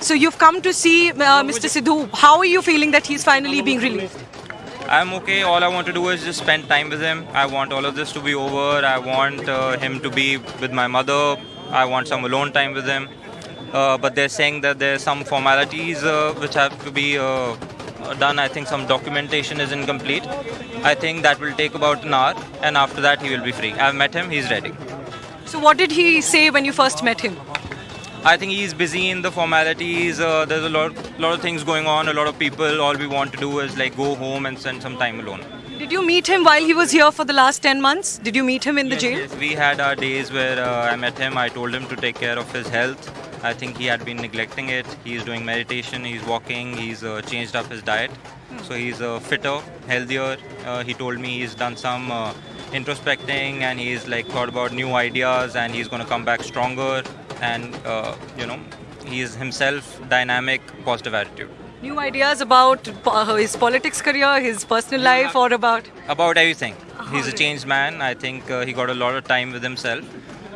So you've come to see uh, Mr. Sidhu. How are you feeling that he's finally being released? I'm okay. All I want to do is just spend time with him. I want all of this to be over. I want uh, him to be with my mother. I want some alone time with him. Uh, but they're saying that there's some formalities uh, which have to be uh, done. I think some documentation is incomplete. I think that will take about an hour, and after that he will be free. I've met him. He's ready. So what did he say when you first met him? I think he's busy in the formalities. Uh, there's a lot, lot of things going on. A lot of people. All we want to do is like go home and spend some time alone. Did you meet him while he was here for the last 10 months? Did you meet him in the jail? yes, we had our days where uh, I met him. I told him to take care of his health. I think he had been neglecting it. He's doing meditation. He's walking. He's uh, changed up his diet. So he's uh, fitter, healthier. Uh, he told me he's done some uh, introspecting and he's like thought about new ideas and he's going to come back stronger. And uh, you know, he's himself dynamic, positive attitude. New ideas about uh, his politics career, his personal life, or about. about everything. He's a changed man. I think uh, he got a lot of time with himself,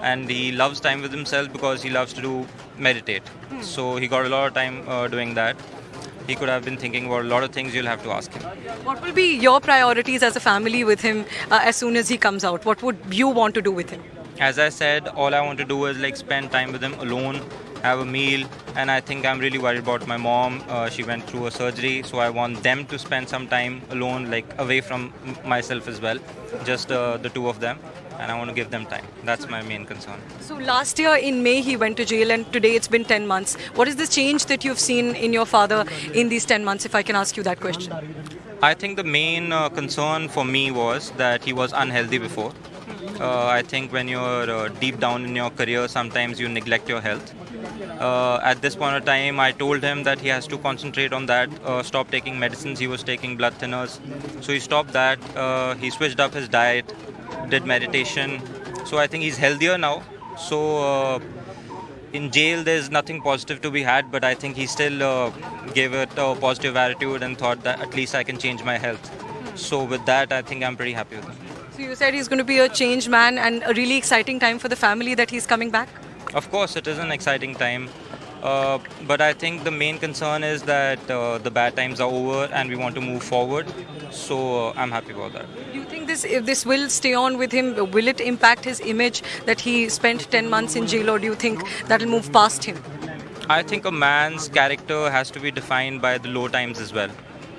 and he loves time with himself because he loves to do meditate. So he got a lot of time uh, doing that. He could have been thinking about a lot of things. You'll have to ask him. What will be your priorities as a family with him uh, as soon as he comes out? What would you want to do with him? As I said, all I want to do is like spend time with him alone, have a meal, and I think I'm really worried about my mom. Uh, she went through a surgery, so I want them to spend some time alone, like away from myself as well, just uh, the two of them, and I want to give them time. That's my main concern. So last year in May he went to jail, and today it's been 10 months. What is the change that you've seen in your father in these 10 months? If I can ask you that question. I think the main uh, concern for me was that he was unhealthy before. Uh, I think when you're uh, deep down in your career, sometimes you neglect your health. Uh, at this point of time, I told him that he has to concentrate on that, uh, stop taking medicines. He was taking blood thinners. So he stopped that. Uh, he switched up his diet, did meditation. So I think he's healthier now. So uh, in jail there's nothing positive to be had but i think he still gave it a positive attitude and thought that at least i can change my health so with that i think i'm pretty happy with him So you said he's going to be a changed man and a really exciting time for the family that he's coming back. of course it is an exciting time uh, but i think the main concern is that uh, the bad times are over and we want to move forward so uh, i'm happy about that Do you think this, if this will stay on with him, will it impact his image that he spent 10 months in jail, or do you think that'll move past him? I think a man's character has to be defined by the low times as well.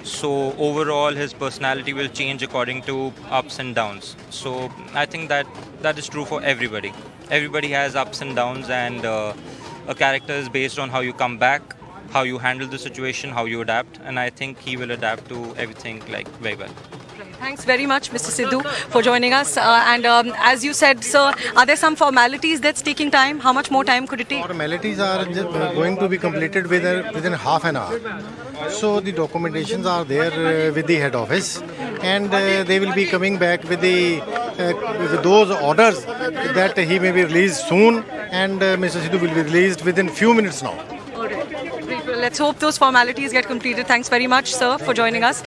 So overall, his personality will change according to ups and downs. So I think that that is true for everybody. Everybody has ups and downs, and uh, a character is based on how you come back, how you handle the situation, how you adapt. And I think he will adapt to everything like very well. Thanks very much, Mr. Sidhu, for joining us. Uh, and um, as you said, sir, are there some formalities that's taking time? How much more time could it take? Formalities are just uh, going to be completed within, within half an hour. So the documentations are there uh, with the head office, and uh, they will be coming back with the uh, with those orders that he may be released soon, and uh, Mr. Sidhu will be released within few minutes now. All right. Let's hope those formalities get completed. Thanks very much, sir, for joining us.